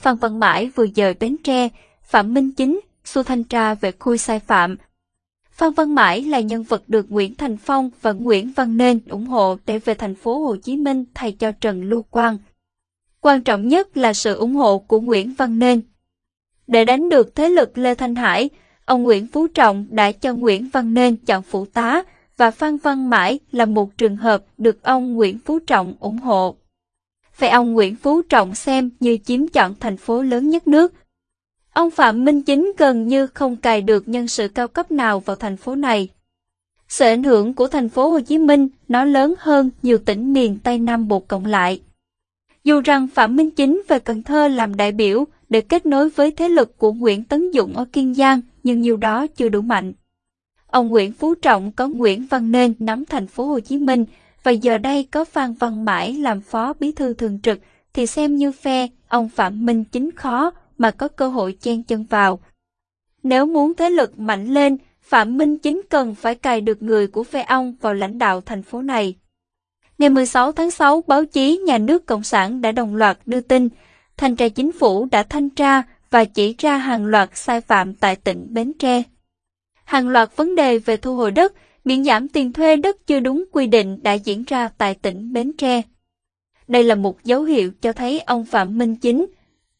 Phan Văn Mãi vừa dời Bến Tre, Phạm Minh Chính, Xu Thanh Tra về khui sai phạm. Phan Văn Mãi là nhân vật được Nguyễn Thành Phong và Nguyễn Văn Nên ủng hộ để về thành phố Hồ Chí Minh thay cho Trần Lưu Quang. Quan trọng nhất là sự ủng hộ của Nguyễn Văn Nên. Để đánh được thế lực Lê Thanh Hải, ông Nguyễn Phú Trọng đã cho Nguyễn Văn Nên chọn phụ tá và Phan Văn Mãi là một trường hợp được ông Nguyễn Phú Trọng ủng hộ. Vậy ông Nguyễn Phú Trọng xem như chiếm chọn thành phố lớn nhất nước. Ông Phạm Minh Chính gần như không cài được nhân sự cao cấp nào vào thành phố này. Sự ảnh hưởng của thành phố Hồ Chí Minh nó lớn hơn nhiều tỉnh miền Tây Nam Bộ cộng lại. Dù rằng Phạm Minh Chính về Cần Thơ làm đại biểu để kết nối với thế lực của Nguyễn Tấn Dũng ở Kiên Giang, nhưng nhiều đó chưa đủ mạnh. Ông Nguyễn Phú Trọng có Nguyễn Văn Nên nắm thành phố Hồ Chí Minh và giờ đây có Phan Văn Mãi làm phó bí thư thường trực thì xem như phe ông Phạm Minh Chính khó mà có cơ hội chen chân vào. Nếu muốn thế lực mạnh lên, Phạm Minh Chính cần phải cài được người của phe ông vào lãnh đạo thành phố này. Ngày 16 tháng 6, báo chí nhà nước Cộng sản đã đồng loạt đưa tin, thanh tra chính phủ đã thanh tra và chỉ ra hàng loạt sai phạm tại tỉnh Bến Tre. Hàng loạt vấn đề về thu hồi đất, miễn giảm tiền thuê đất chưa đúng quy định đã diễn ra tại tỉnh Bến Tre. Đây là một dấu hiệu cho thấy ông Phạm Minh Chính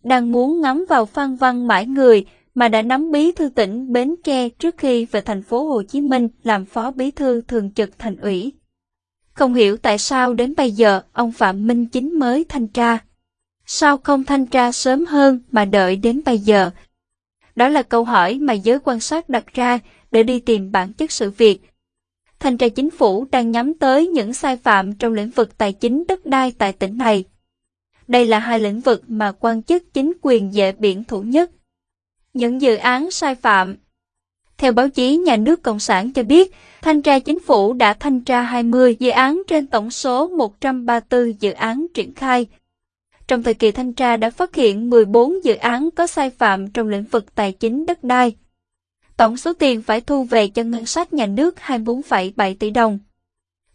đang muốn ngắm vào Phan Văn Mãi người mà đã nắm bí thư tỉnh Bến Tre trước khi về thành phố Hồ Chí Minh làm phó bí thư thường trực thành ủy. Không hiểu tại sao đến bây giờ ông Phạm Minh Chính mới thanh tra. Sao không thanh tra sớm hơn mà đợi đến bây giờ? Đó là câu hỏi mà giới quan sát đặt ra để đi tìm bản chất sự việc. Thanh tra chính phủ đang nhắm tới những sai phạm trong lĩnh vực tài chính đất đai tại tỉnh này. Đây là hai lĩnh vực mà quan chức chính quyền dễ biển thủ nhất. Những dự án sai phạm Theo báo chí nhà nước Cộng sản cho biết, thanh tra chính phủ đã thanh tra 20 dự án trên tổng số 134 dự án triển khai. Trong thời kỳ thanh tra đã phát hiện 14 dự án có sai phạm trong lĩnh vực tài chính đất đai. Tổng số tiền phải thu về cho ngân sách nhà nước 24,7 tỷ đồng.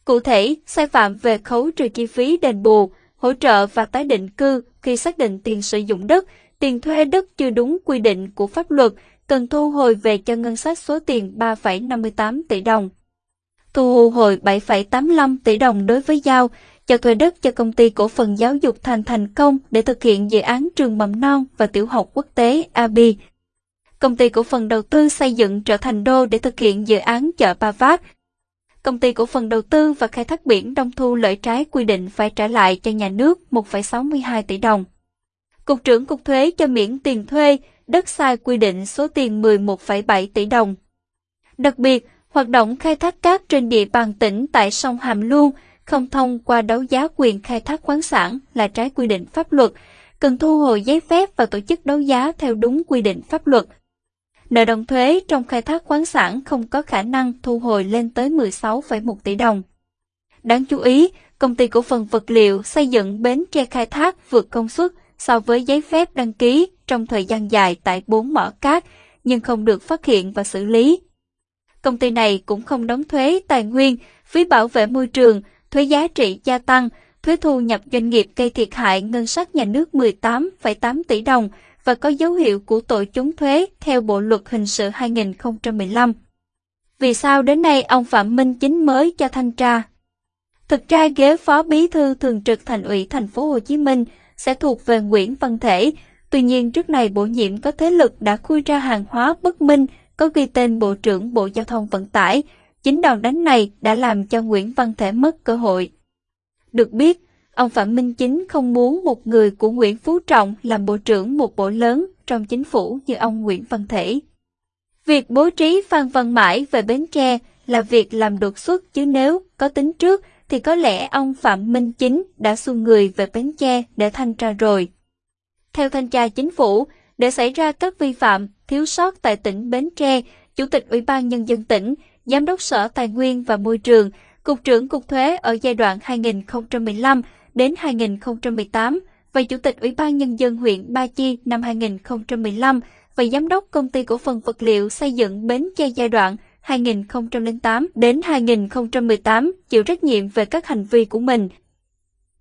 Cụ thể, sai phạm về khấu trừ chi phí đền bù, hỗ trợ và tái định cư khi xác định tiền sử dụng đất, tiền thuê đất chưa đúng quy định của pháp luật, cần thu hồi về cho ngân sách số tiền 3,58 tỷ đồng. Thu hồi 7,85 tỷ đồng đối với giao, cho thuê đất cho công ty cổ phần giáo dục thành thành công để thực hiện dự án trường mầm non và tiểu học quốc tế ABI. Công ty cổ phần đầu tư xây dựng trở thành đô để thực hiện dự án chợ Ba Vác, công ty cổ phần đầu tư và khai thác biển Đông Thu lợi trái quy định phải trả lại cho nhà nước 1,62 tỷ đồng. Cục trưởng Cục Thuế cho miễn tiền thuê, đất sai quy định số tiền 11,7 tỷ đồng. Đặc biệt, hoạt động khai thác cát trên địa bàn tỉnh tại sông Hàm Luông không thông qua đấu giá quyền khai thác khoáng sản là trái quy định pháp luật, cần thu hồi giấy phép và tổ chức đấu giá theo đúng quy định pháp luật nợ động thuế trong khai thác khoáng sản không có khả năng thu hồi lên tới 16,1 tỷ đồng. Đáng chú ý, công ty cổ phần vật liệu xây dựng bến tre khai thác vượt công suất so với giấy phép đăng ký trong thời gian dài tại bốn mỏ cát, nhưng không được phát hiện và xử lý. Công ty này cũng không đóng thuế tài nguyên, phí bảo vệ môi trường, thuế giá trị gia tăng, thuế thu nhập doanh nghiệp gây thiệt hại ngân sách nhà nước 18,8 tỷ đồng, và có dấu hiệu của tội trốn thuế theo Bộ Luật Hình sự 2015. Vì sao đến nay ông Phạm Minh Chính mới cho thanh tra? Thực ra ghế phó bí thư thường trực thành ủy thành phố Hồ Chí Minh sẽ thuộc về Nguyễn Văn Thể, tuy nhiên trước này bổ nhiệm có thế lực đã khui ra hàng hóa bất minh có ghi tên Bộ trưởng Bộ Giao thông Vận tải. Chính đòn đánh này đã làm cho Nguyễn Văn Thể mất cơ hội. Được biết, Ông Phạm Minh Chính không muốn một người của Nguyễn Phú Trọng làm bộ trưởng một bộ lớn trong chính phủ như ông Nguyễn Văn Thể. Việc bố trí Phan Văn Mãi về Bến Tre là việc làm đột xuất chứ nếu có tính trước thì có lẽ ông Phạm Minh Chính đã xu người về Bến Tre để thanh tra rồi. Theo thanh tra chính phủ, để xảy ra các vi phạm, thiếu sót tại tỉnh Bến Tre, Chủ tịch Ủy ban Nhân dân tỉnh, Giám đốc Sở Tài nguyên và Môi trường, Cục trưởng Cục Thuế ở giai đoạn 2015 đến 2018 và Chủ tịch Ủy ban Nhân dân huyện Ba Chi năm 2015 và Giám đốc Công ty Cổ phần Vật liệu xây dựng Bến Tre giai đoạn 2008 đến 2018 chịu trách nhiệm về các hành vi của mình.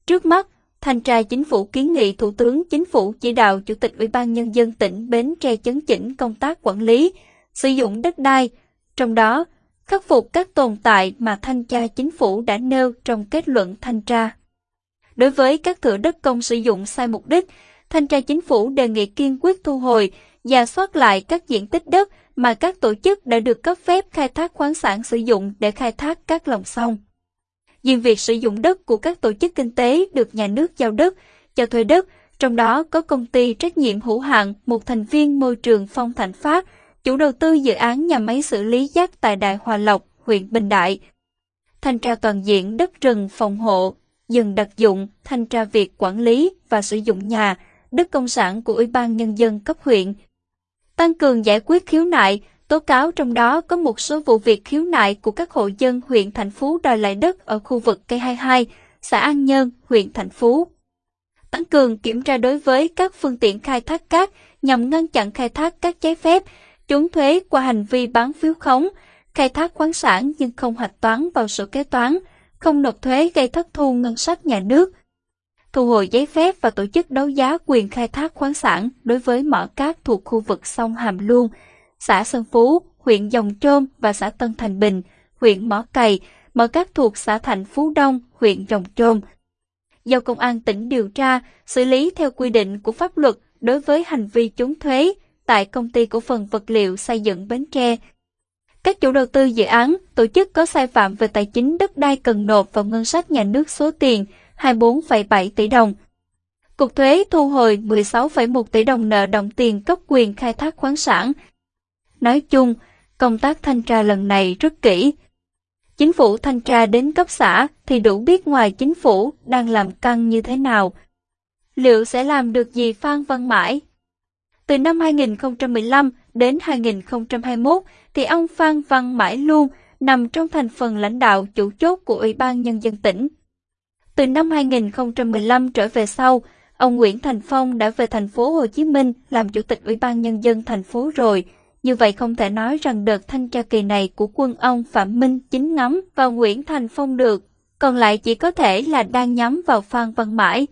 Trước mắt, Thanh tra Chính phủ kiến nghị Thủ tướng Chính phủ chỉ đạo Chủ tịch Ủy ban Nhân dân tỉnh Bến Tre chấn chỉnh công tác quản lý, sử dụng đất đai, trong đó khắc phục các tồn tại mà Thanh tra Chính phủ đã nêu trong kết luận thanh tra. Đối với các thửa đất công sử dụng sai mục đích, Thanh tra Chính phủ đề nghị kiên quyết thu hồi, và soát lại các diện tích đất mà các tổ chức đã được cấp phép khai thác khoáng sản sử dụng để khai thác các lòng sông. Riêng việc sử dụng đất của các tổ chức kinh tế được nhà nước giao đất, cho thuê đất, trong đó có công ty trách nhiệm hữu hạn một thành viên môi trường Phong Thạnh Phát, chủ đầu tư dự án nhà máy xử lý rác tại Đại Hòa Lộc, huyện Bình Đại. Thanh tra toàn diện đất rừng phòng hộ, dừng đặc dụng, thanh tra việc quản lý và sử dụng nhà, đất công sản của Ủy ban Nhân dân cấp huyện. Tăng cường giải quyết khiếu nại, tố cáo trong đó có một số vụ việc khiếu nại của các hộ dân huyện Thành Phú đòi lại đất ở khu vực cây 22, xã An Nhơn, huyện Thành Phú. Tăng cường kiểm tra đối với các phương tiện khai thác cát nhằm ngăn chặn khai thác các trái phép, trốn thuế qua hành vi bán phiếu khống, khai thác khoáng sản nhưng không hạch toán vào sổ kế toán, không nộp thuế gây thất thu ngân sách nhà nước, thu hồi giấy phép và tổ chức đấu giá quyền khai thác khoáng sản đối với mỏ cát thuộc khu vực sông Hàm Luông, xã Sơn Phú, huyện Dòng Trôm và xã Tân Thành Bình, huyện Mỏ Cày, mỏ cát thuộc xã Thành Phú Đông, huyện Dòng Trôm. do Công an tỉnh điều tra, xử lý theo quy định của pháp luật đối với hành vi trốn thuế tại công ty cổ phần vật liệu xây dựng Bến Tre. Các chủ đầu tư dự án, tổ chức có sai phạm về tài chính đất đai cần nộp vào ngân sách nhà nước số tiền 24,7 tỷ đồng. Cục thuế thu hồi 16,1 tỷ đồng nợ động tiền cấp quyền khai thác khoáng sản. Nói chung, công tác thanh tra lần này rất kỹ. Chính phủ thanh tra đến cấp xã thì đủ biết ngoài chính phủ đang làm căng như thế nào. Liệu sẽ làm được gì Phan Văn Mãi? Từ năm 2015 đến 2021 thì ông Phan Văn Mãi luôn nằm trong thành phần lãnh đạo chủ chốt của Ủy ban Nhân dân tỉnh. Từ năm 2015 trở về sau, ông Nguyễn Thành Phong đã về thành phố Hồ Chí Minh làm chủ tịch Ủy ban Nhân dân thành phố rồi. Như vậy không thể nói rằng đợt thanh tra kỳ này của quân ông Phạm Minh chính ngắm vào Nguyễn Thành Phong được, còn lại chỉ có thể là đang nhắm vào Phan Văn Mãi.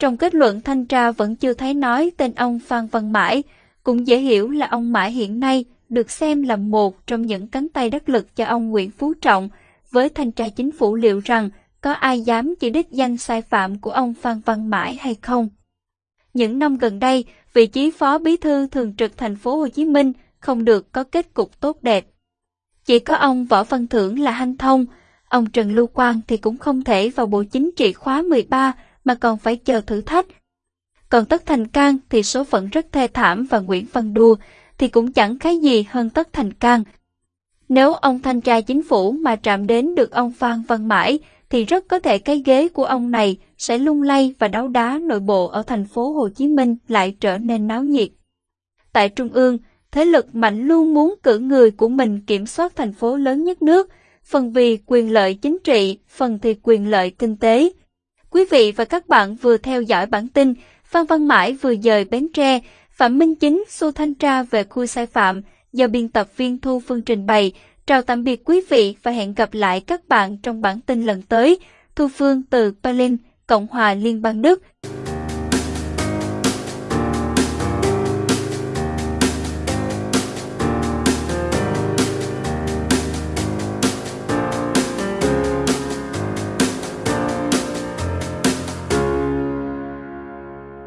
Trong kết luận thanh tra vẫn chưa thấy nói tên ông Phan Văn Mãi, cũng dễ hiểu là ông Mãi hiện nay được xem là một trong những cánh tay đắc lực cho ông Nguyễn Phú Trọng, với thanh tra chính phủ liệu rằng có ai dám chỉ đích danh sai phạm của ông Phan Văn Mãi hay không. Những năm gần đây, vị trí phó bí thư thường trực thành phố Hồ Chí Minh không được có kết cục tốt đẹp. Chỉ có ông Võ Văn Thưởng là hanh thông, ông Trần Lưu Quang thì cũng không thể vào Bộ Chính trị khóa 13 mà còn phải chờ thử thách. Còn Tất Thành Cang thì số phận rất thê thảm và Nguyễn Văn Đua thì cũng chẳng cái gì hơn Tất Thành Cang. Nếu ông thanh tra chính phủ mà chạm đến được ông Phan Văn Mãi thì rất có thể cái ghế của ông này sẽ lung lay và đấu đá nội bộ ở thành phố Hồ Chí Minh lại trở nên náo nhiệt. Tại Trung ương, thế lực mạnh luôn muốn cử người của mình kiểm soát thành phố lớn nhất nước, phần vì quyền lợi chính trị, phần thì quyền lợi kinh tế. Quý vị và các bạn vừa theo dõi bản tin Phan Văn Mãi vừa dời Bến Tre, Phạm Minh Chính xu thanh tra về khu sai phạm do biên tập viên Thu Phương trình bày. Chào tạm biệt quý vị và hẹn gặp lại các bạn trong bản tin lần tới. Thu Phương từ Berlin, Cộng hòa Liên bang Đức.